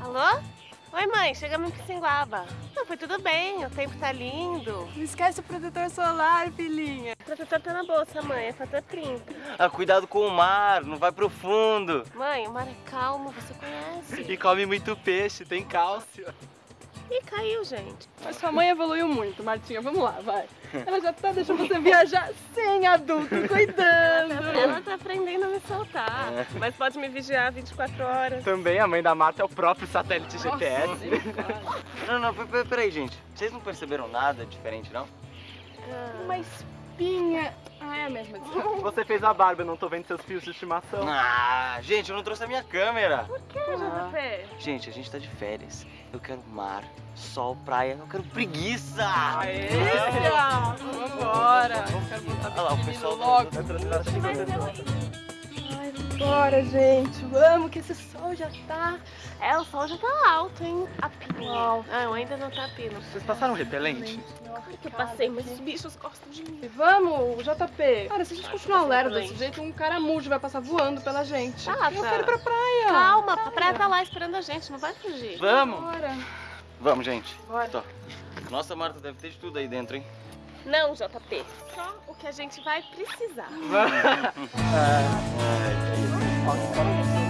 Alô? Oi, mãe, chegamos em Piscinguaba. Não, foi tudo bem, o tempo tá lindo. Não esquece o protetor solar, filhinha. O protetor tá na bolsa, mãe, é fator 30. Ah, cuidado com o mar, não vai pro fundo. Mãe, o mar é calmo, você conhece. E come muito peixe, tem cálcio. Ih, caiu, gente. Mas sua mãe evoluiu muito, Martinha. Vamos lá, vai. Ela já tá deixando você viajar sem adulto, cuidando. Ela tá aprendendo a me soltar. Mas pode me vigiar 24 horas. Também a mãe da Marta é o próprio satélite Nossa, GPS. Não, não, pe- pe- peraí, gente. Vocês não perceberam nada diferente, não? Ah, Uma espinha. Ah, é a mesma. desculpa. Você fez a barba, eu não tô vendo seus fios de estimação. Ah, gente, eu não trouxe a minha câmera. que, JP? Gente, a gente tá de férias. Eu quero mar, sol, praia. Eu quero preguiça. Delícia! Vambora! Eu quero voltar Olha lá, o pro pessoal menino logo. Mas eu... Ai, vambora, gente. Vamos, que esse sol já tá. É, o sol já tá alto, hein? A pino. Uau. Ah, eu ainda não tá a pino. Vocês passaram repelente? Claro que eu passei, mas os bichos gostam de mim. Vamos, JP. Cara, se a gente continuar lerdo desse jeito, um caramujo vai passar voando pela gente. Ah, eu tá. quero ir pra praia. Calma, a praia tá lá esperando a gente, não vai fugir. Vamos? Bora. Vamos, gente. Bora. Tô. Nossa, Marta, deve ter de tudo aí dentro, hein? Não, JP. Só o que a gente vai precisar.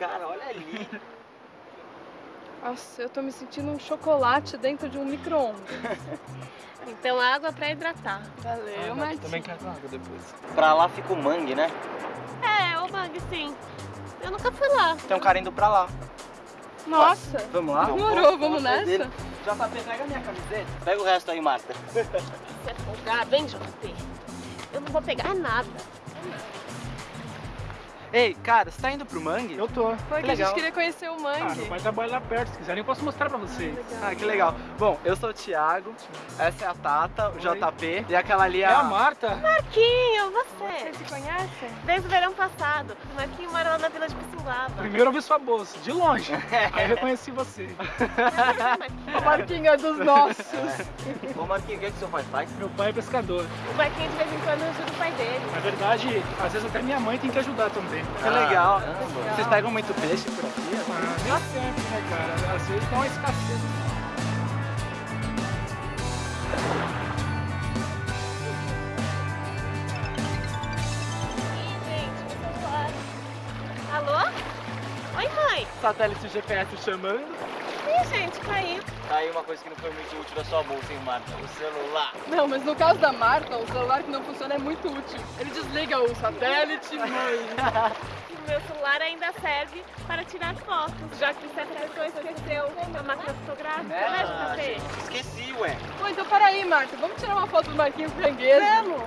Cara, olha ali. Nossa, eu tô me sentindo um chocolate dentro de um micro-ondas. Então água pra hidratar. Valeu, mas. Também quero água depois. Pra lá fica o mangue, né? É, ô Mag, sim. Eu nunca fui lá. Tem um cara indo pra lá. Nossa! Vamos lá? Demorou, vamos nessa? dele. JP, pega a minha camiseta. Pega o resto aí, Marta. Você é folgado, hein, JP? Eu não vou pegar nada. Ei, cara, você tá indo pro mangue? Eu tô. Foi que a gente queria conhecer o Ah, mangue. meu pai trabalha lá perto. Se quiserem, eu posso mostrar pra vocês. Ah, que legal. Bom, eu sou o Thiago, essa é a Tata, o Oi. JP, e aquela ali é É a... a Marta. Marquinho, você. Vocês se conhecem? Desde o verão passado. O Marquinho mora lá na vila de Pissinguaba. Primeiro eu vi sua bolsa, de longe. Aí eu reconheci você. A Marquinha dos nossos. Ô, Marquinhos, o que, é que seu pai faz? Meu pai é pescador. O Marquinho de vez em quando ajuda o pai dele. Na verdade, às vezes até minha mãe tem que ajudar também. Que legal. Caramba. Vocês pegam muito peixe por aqui? Ah, nem sempre, né, cara? Às vezes dá uma escassez. Alô? Oi, mãe. Satélite GPS chamando. Ih, gente, caiu. Tá aí uma coisa que não foi muito útil da sua bolsa, hein, Marta? O celular. Não, mas no caso da Marta, o celular que não funciona é muito útil. Ele desliga o satélite, mãe. O meu celular ainda serve para tirar fotos, já que você acertou esqueceu a máquina fotográfica, né, Ah, gente, esqueci, ué. Bom, então peraí, Marta. Vamos tirar uma foto do Marquinhos Franguejo? Vamos!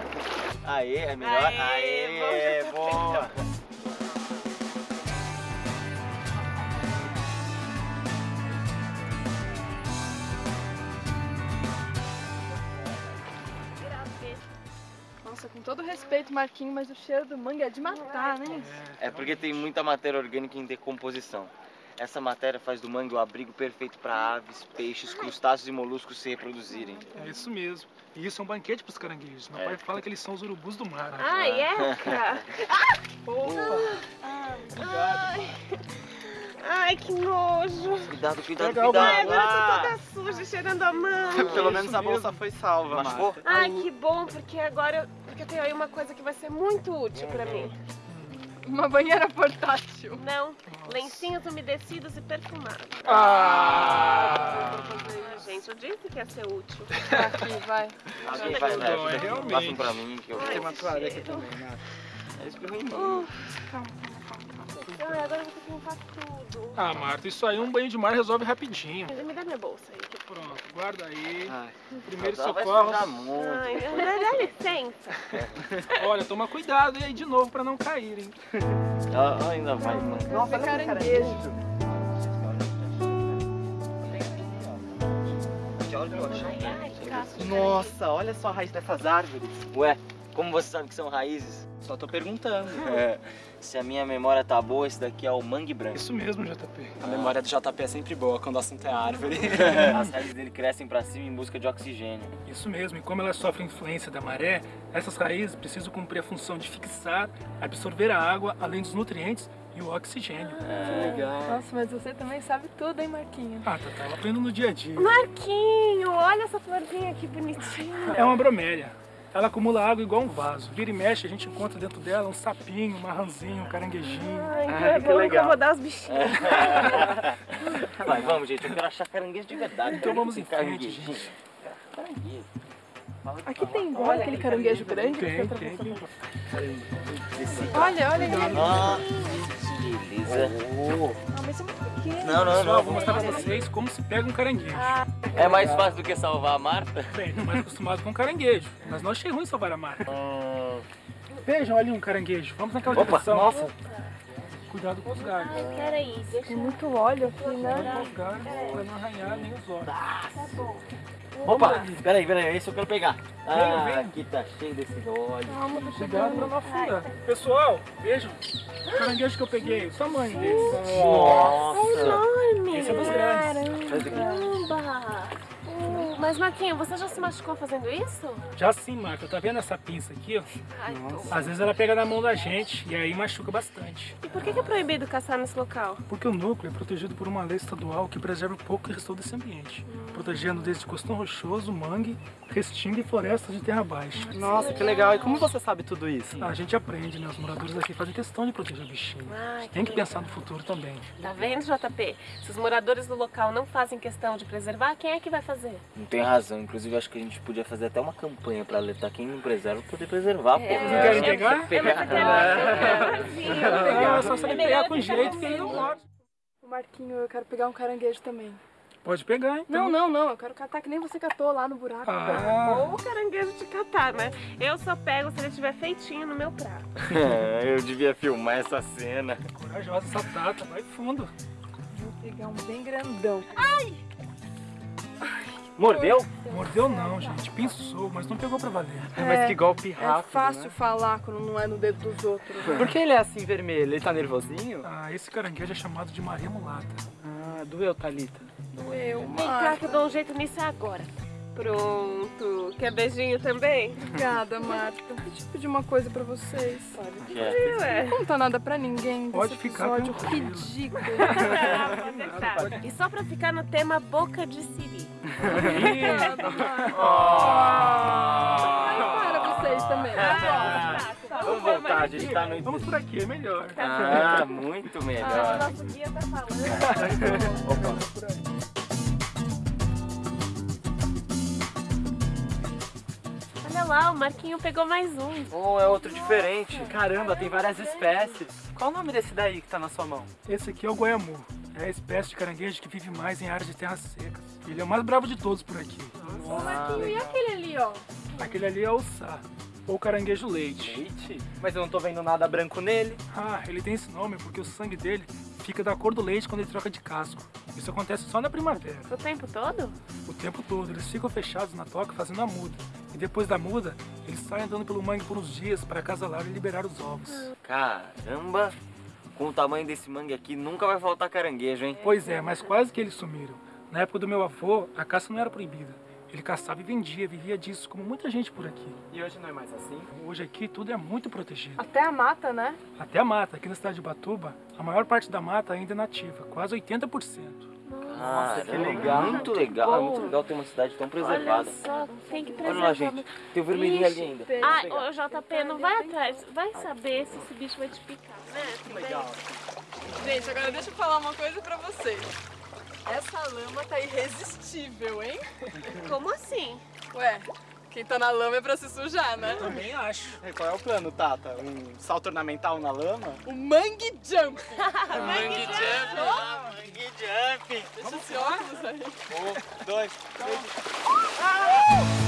Aê, é melhor? Aê, Aê, bom, já boa. Todo respeito, Marquinhos, mas o cheiro do mangue é de matar, né? É porque tem muita matéria orgânica em decomposição. Essa matéria faz do mangue o abrigo perfeito para aves, peixes, crustáceos e moluscos se reproduzirem. É isso mesmo. E isso é um banquete pros caranguejos. Meu É. pai fala que eles são os urubus do mar. Ai, é? cara? Opa! Ai. Ai, que nojo. Cuidado, cuidado, cuidado. Ai, agora eu Ah. tô toda suja, cheirando a mão. Pelo Isso menos a bolsa foi salva? Marta. Ai, que bom, porque agora eu, porque eu tenho aí uma coisa que vai ser muito útil pra mim. Uma banheira portátil. Não, lencinhos umedecidos e perfumados. Ah! Ah, gente, eu disse que ia ser útil. Aqui, vai. Alguém vai, vai, Não, é ajuda aqui. realmente. Passa um pra mim que eu Tem uma toalha aqui também, Marta. É isso que eu entendi. Ai, agora eu vou ter que limpar tudo. Ah, Marta, isso aí um banho de mar resolve rapidinho. Me dá minha bolsa aí. Pronto, guarda aí. Ai. Primeiro socorro. Ai, dá, licença. Olha, toma cuidado aí de novo pra não caírem. Ah, ainda vai, mano. Nossa, caranguejo. Nossa, olha só a raiz dessas árvores. Ué, como você sabe que são raízes? Só tô perguntando. É, se a minha memória tá boa, esse daqui é o mangue branco. Isso mesmo, JP. A memória do JP é sempre boa quando o assunto é árvore. As raízes dele crescem pra cima em busca de oxigênio. Isso mesmo, e como elas sofrem influência da maré, essas raízes precisam cumprir a função de fixar, absorver a água, além dos nutrientes e o oxigênio. Legal. Nossa, mas você também sabe tudo, hein, Marquinhos? Ah, tá, eu aprendo no dia a dia. Marquinho, olha essa florzinha que bonitinha. É uma bromélia. Ela acumula água igual um vaso. Vira e mexe, a gente encontra dentro dela um sapinho, um marranzinho, um caranguejinho. Ai, Ai, que é que bom legal. incomodar os bichinhos. Vai, vamos, gente, eu quero achar caranguejo de verdade. Então vamos em frente, Caranguejinho. Caranguejo. Aqui tem igual aquele caranguejo grande que Tem, tem. Esse- Olha, olha ele. Ah, beleza. Ah, mas é muito pequeno. Não, não, Pessoal, não. eu vou mostrar pra vocês como se pega um caranguejo. É mais fácil do que salvar a Marta? Bem, não mais acostumado com caranguejo, mas não achei ruim salvar a marca. Hum, Vejam ali um caranguejo. Vamos naquela Opa, direção. nossa. Cuidado com os galhos. Peraí, deixa Tem muito óleo aqui, Cuidado né? com os galhos pra não arranhar nem os olhos. Opa, peraí, peraí, esse eu quero pegar. Ah, vem. aqui tá cheio desse óleo. Calma, tô Cuidado chegando. não. Pessoal, vejam. Caranguejo que eu peguei, o tamanho desse. Nossa. enorme. Esse é dos grandes. Caramba. Mas Marquinho, você já se machucou fazendo isso? Já sim, Marca, tá vendo essa pinça aqui, ó? Ai, tô. Às vezes ela pega na mão da gente e aí machuca bastante. E por que que é proibido caçar nesse local? Porque o núcleo é protegido por uma lei estadual que preserva um pouco que restou desse ambiente, protegendo desde costão rochoso, mangue, restinga e florestas de terra baixa. Nossa, que legal. E como você sabe tudo isso? A gente aprende, né? Os moradores aqui fazem questão de proteger o bichinho. Ai, Tem que legal. pensar no futuro também. Tá vendo, JP? Se os moradores do local não fazem questão de preservar, quem é que vai fazer? Não tem razão. Inclusive, acho que a gente podia fazer até uma campanha pra alertar quem não preserva poder preservar, pô. É. Não querem É, pegar? É, quero, eu quero. Ah, só sabe É melhor pegar com jeito que pegar ele não morde. O Marquinho, eu quero pegar um caranguejo também. Pode pegar, então. Não, não, não. Eu quero catar que nem você catou lá no buraco. Ah, Ou o caranguejo de catar, né? Eu só pego se ele estiver feitinho no meu prato. eu devia filmar essa cena. corajosa essa tata, vai fundo. Vou pegar um bem grandão. Mordeu? Mordeu não, gente. Pensou, mas não pegou pra valer. É, mas que golpe É rápido, fácil né? falar quando não é no dedo dos outros. Por que ele é assim vermelho? Ele tá nervosinho? Ah, esse caranguejo é chamado de Maria Mulata. Ah, doeu, Thalita. Doeu, Vem cá que eu dou um jeito nisso agora. Pronto. Quer beijinho também? Obrigada, Marta. Deixa eu pedir uma coisa pra vocês. Que é? Ué. Não conta nada pra ninguém Pode desse ficar episódio tranquilo. ridículo. Ah, pode deixar. E só pra ficar no tema boca de siri. Obrigada, Marta. Mas para vocês também. Ah, tá, Vamos voltar, a gente tá no... Vamos por aqui, é melhor. Ah, muito Ah, melhor. o nosso guia tá falando. Olha lá, o Marquinho pegou mais um. Oh, é outro diferente. Caramba, tem várias espécies. Qual o nome desse daí que tá na sua mão? Esse aqui é o goiamu. É a espécie de caranguejo que vive mais em áreas de terras secas. Ele é o mais bravo de todos por aqui. Ô, Marquinho, e aquele ali, ó? Aquele ali é o sá, ou caranguejo leite. Leite? Mas eu não tô vendo nada branco nele. Ah, ele tem esse nome porque o sangue dele fica da cor do leite quando ele troca de casco. Isso acontece só na primavera. O tempo todo? O tempo todo, eles ficam fechados na toca fazendo a muda. E depois da muda, eles saem andando pelo mangue por uns dias para acasalar e liberar os ovos. Caramba, com o tamanho desse mangue aqui, nunca vai faltar caranguejo, hein? Pois é, mas quase que eles sumiram. Na época do meu avô, a caça não era proibida. Ele caçava e vendia, vivia disso, como muita gente por aqui. E hoje não é mais assim? Hoje aqui tudo é muito protegido. Até a mata, né? Até a mata, aqui na cidade de Batuba, a maior parte da mata ainda é nativa, quase 80%. Nossa, que legal. Muito legal, é muito legal ter uma cidade tão preservada. Só tem que Olha preservar. lá, gente. Tem o vermelhinho ali ainda. Ah, ô JP, não vai atrás. Vai saber se esse bicho vai te picar, né? Legal. Gente, agora deixa eu falar uma coisa pra vocês. Essa lama tá irresistível, hein? Como assim? Ué, quem tá na lama é pra se sujar, né? Também acho. E qual é o plano, Tata? Um salto ornamental na lama? O Mangue Jump. Mangue jump. Mangue jump! Deixa esse óculos aí. Um, dois, três. Ah!